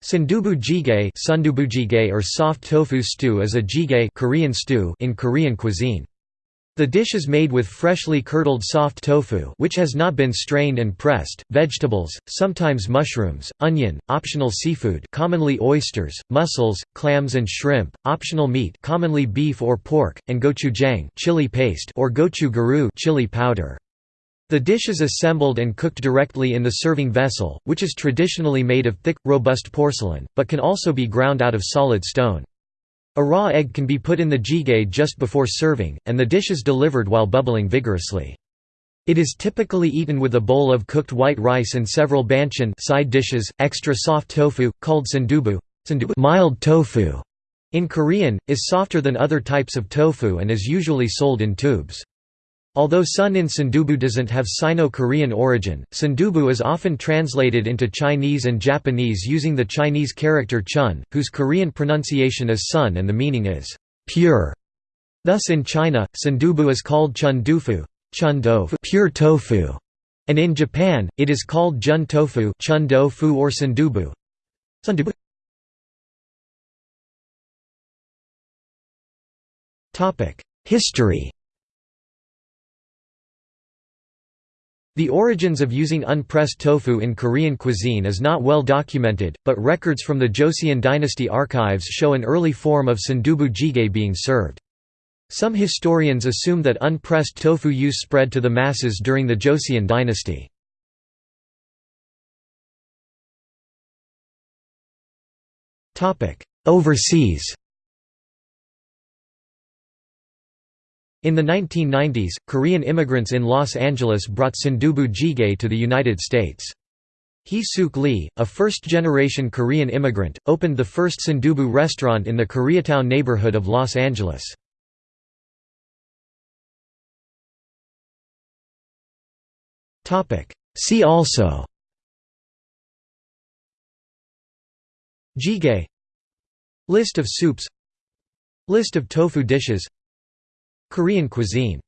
Sundubu jjigae, sundubu jjigae or soft tofu stew is a jjigae Korean stew in Korean cuisine. The dish is made with freshly curdled soft tofu which has not been strained and pressed, vegetables, sometimes mushrooms, onion, optional seafood commonly oysters, mussels, clams and shrimp, optional meat commonly beef or pork, and gochujang chili paste or gochu chili powder. The dish is assembled and cooked directly in the serving vessel, which is traditionally made of thick, robust porcelain, but can also be ground out of solid stone. A raw egg can be put in the jjigae just before serving, and the dish is delivered while bubbling vigorously. It is typically eaten with a bowl of cooked white rice and several banchan side dishes. Extra soft tofu, called sundubu, mild tofu, in Korean, is softer than other types of tofu and is usually sold in tubes. Although sun in Sundubu doesn't have Sino-Korean origin, Sundubu is often translated into Chinese and Japanese using the Chinese character chun, whose Korean pronunciation is sun and the meaning is pure. Thus in China, Sundubu is called chun dufu, chun pure tofu, and in Japan, it is called jun tofu, chun do fu or sundubu. Sundubu. History The origins of using unpressed tofu in Korean cuisine is not well documented, but records from the Joseon dynasty archives show an early form of sundubu jjigae being served. Some historians assume that unpressed tofu use spread to the masses during the Joseon dynasty. Overseas In the 1990s, Korean immigrants in Los Angeles brought Sundubu jjigae to the United States. Hee Sook Lee, a first-generation Korean immigrant, opened the first Sundubu restaurant in the Koreatown neighborhood of Los Angeles. See also Jjigae List of soups List of tofu dishes Korean cuisine